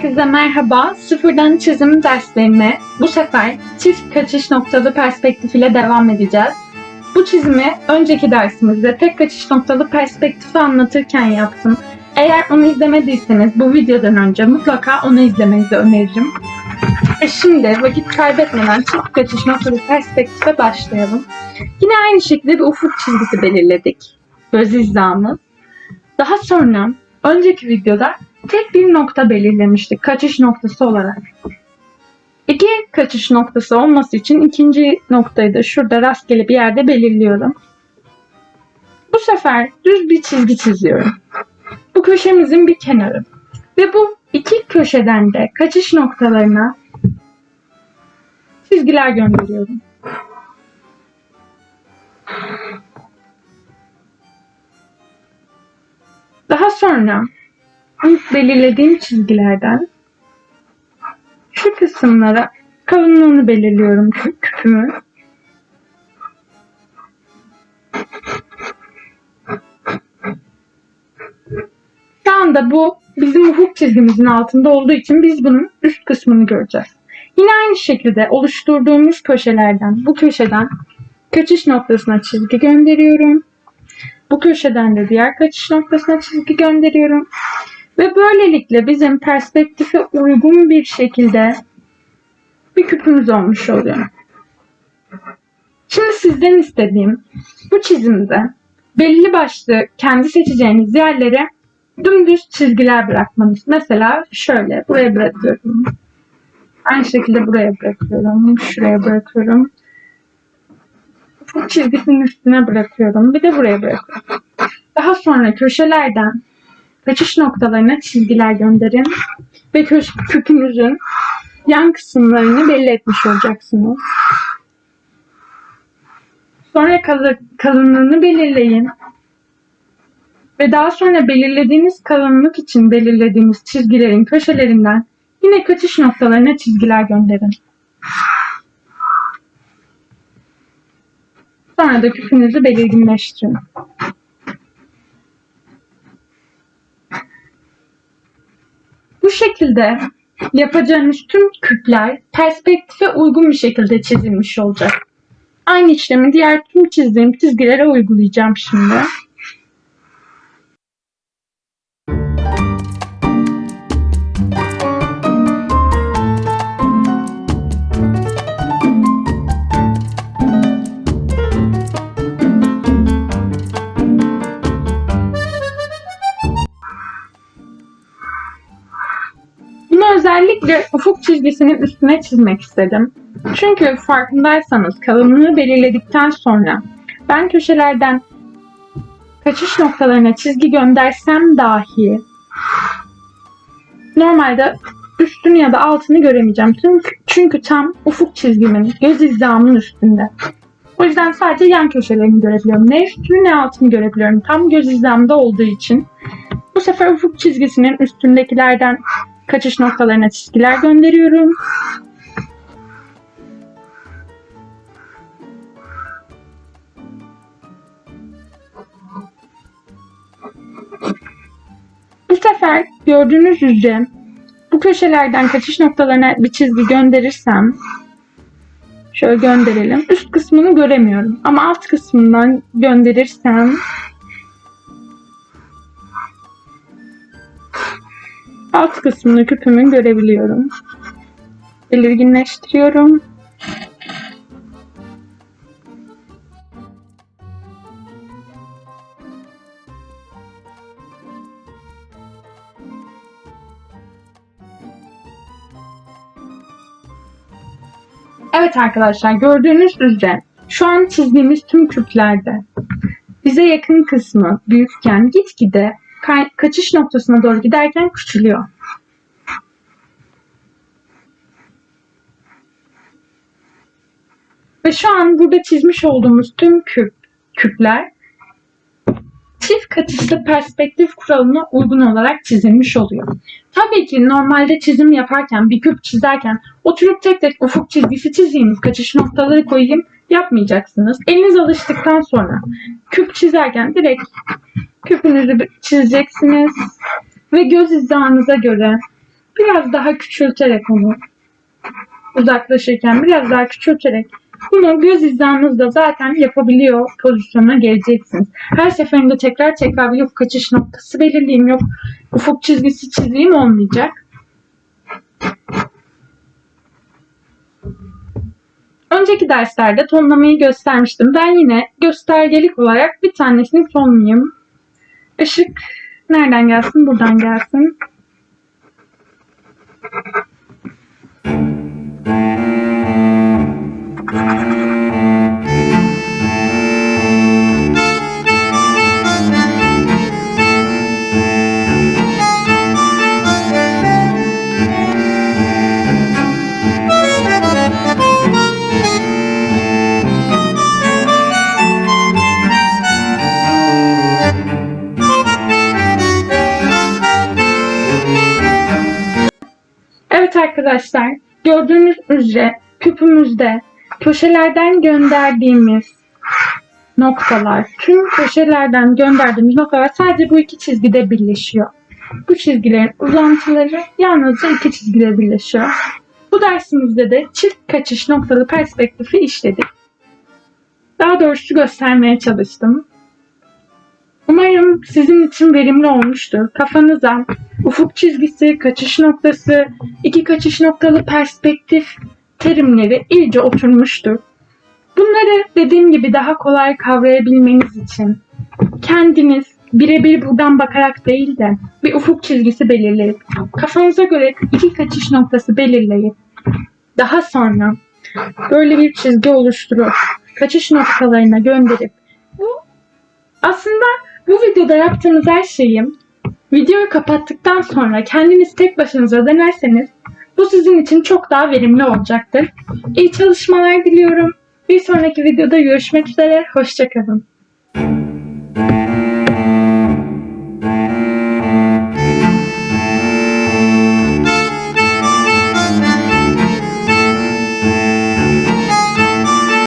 Herkese merhaba. Sıfırdan çizim derslerine bu sefer çift kaçış noktalı perspektif ile devam edeceğiz. Bu çizimi önceki dersimizde tek kaçış noktalı perspektifi anlatırken yaptım. Eğer onu izlemediyseniz bu videodan önce mutlaka onu izlemenizi öneririm. Ve şimdi vakit kaybetmeden çift kaçış noktalı perspektife başlayalım. Yine aynı şekilde bir ufuk çizgisi belirledik. Göz hizamız. Daha sonra önceki videoda tek bir nokta belirlemiştik kaçış noktası olarak. İki kaçış noktası olması için ikinci noktayı da şurada rastgele bir yerde belirliyorum. Bu sefer düz bir çizgi çiziyorum. Bu köşemizin bir kenarı. Ve bu iki köşeden de kaçış noktalarına çizgiler gönderiyorum. Daha sonra ilk belirlediğim çizgilerden şu kısımlara kalınlığını belirliyorum kü- küpümü. Şu anda bu bizim ufuk çizgimizin altında olduğu için biz bunun üst kısmını göreceğiz. Yine aynı şekilde oluşturduğumuz köşelerden, bu köşeden kaçış noktasına çizgi gönderiyorum. Bu köşeden de diğer kaçış noktasına çizgi gönderiyorum. Ve böylelikle bizim perspektife uygun bir şekilde bir küpümüz olmuş oluyor. Şimdi sizden istediğim bu çizimde belli başlı kendi seçeceğiniz yerlere dümdüz çizgiler bırakmanız. Mesela şöyle buraya bırakıyorum. Aynı şekilde buraya bırakıyorum. Şuraya bırakıyorum. Bu çizgisinin üstüne bırakıyorum. Bir de buraya bırakıyorum. Daha sonra köşelerden kaçış noktalarına çizgiler gönderin ve küpünüzün yan kısımlarını belli etmiş olacaksınız. Sonra kalı- kalınlığını belirleyin. Ve daha sonra belirlediğiniz kalınlık için belirlediğiniz çizgilerin köşelerinden yine kaçış noktalarına çizgiler gönderin. Sonra da küpünüzü belirginleştirin. Bu şekilde yapacağınız tüm küpler perspektife uygun bir şekilde çizilmiş olacak. Aynı işlemi diğer tüm çizdiğim çizgilere uygulayacağım şimdi. Özellikle ufuk çizgisinin üstüne çizmek istedim. Çünkü farkındaysanız kalınlığı belirledikten sonra ben köşelerden kaçış noktalarına çizgi göndersem dahi normalde üstünü ya da altını göremeyeceğim. Çünkü, çünkü tam ufuk çizgimin, göz hizamın üstünde. O yüzden sadece yan köşelerini görebiliyorum. Ne üstünü ne altını görebiliyorum. Tam göz hizamda olduğu için. Bu sefer ufuk çizgisinin üstündekilerden kaçış noktalarına çizgiler gönderiyorum. Bu sefer gördüğünüz üzere bu köşelerden kaçış noktalarına bir çizgi gönderirsem şöyle gönderelim. Üst kısmını göremiyorum ama alt kısmından gönderirsem alt kısmını küpümün görebiliyorum. Belirginleştiriyorum. Evet arkadaşlar gördüğünüz üzere şu an çizdiğimiz tüm küplerde bize yakın kısmı büyükken gitgide kaçış noktasına doğru giderken küçülüyor. Ve şu an burada çizmiş olduğumuz tüm küp, küpler çift kaçışlı perspektif kuralına uygun olarak çizilmiş oluyor. Tabii ki normalde çizim yaparken, bir küp çizerken oturup tek tek ufuk çizgisi çizeyim, kaçış noktaları koyayım yapmayacaksınız. Eliniz alıştıktan sonra küp çizerken direkt küpünüzü çizeceksiniz ve göz hizanıza göre biraz daha küçülterek onu uzaklaşırken biraz daha küçülterek bunu göz hizanızda zaten yapabiliyor pozisyona geleceksiniz. Her seferinde tekrar tekrar yok kaçış noktası belirleyeyim yok ufuk çizgisi çizeyim olmayacak. Önceki derslerde tonlamayı göstermiştim. Ben yine göstergelik olarak bir tanesini tonlayayım. Işık nereden gelsin? Buradan gelsin. Evet arkadaşlar, gördüğünüz üzere küpümüzde köşelerden gönderdiğimiz noktalar, tüm köşelerden gönderdiğimiz noktalar sadece bu iki çizgide birleşiyor. Bu çizgilerin uzantıları yalnızca iki çizgide birleşiyor. Bu dersimizde de çift kaçış noktalı perspektifi işledik. Daha doğrusu göstermeye çalıştım. Umarım sizin için verimli olmuştur. Kafanıza ufuk çizgisi, kaçış noktası, iki kaçış noktalı perspektif terimleri iyice oturmuştur. Bunları dediğim gibi daha kolay kavrayabilmeniz için kendiniz birebir buradan bakarak değil de bir ufuk çizgisi belirleyip kafanıza göre iki kaçış noktası belirleyip daha sonra böyle bir çizgi oluşturup kaçış noktalarına gönderip bu aslında bu videoda yaptığınız her şeyi videoyu kapattıktan sonra kendiniz tek başınıza denerseniz bu sizin için çok daha verimli olacaktır. İyi çalışmalar diliyorum. Bir sonraki videoda görüşmek üzere. Hoşçakalın.